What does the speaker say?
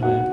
嗯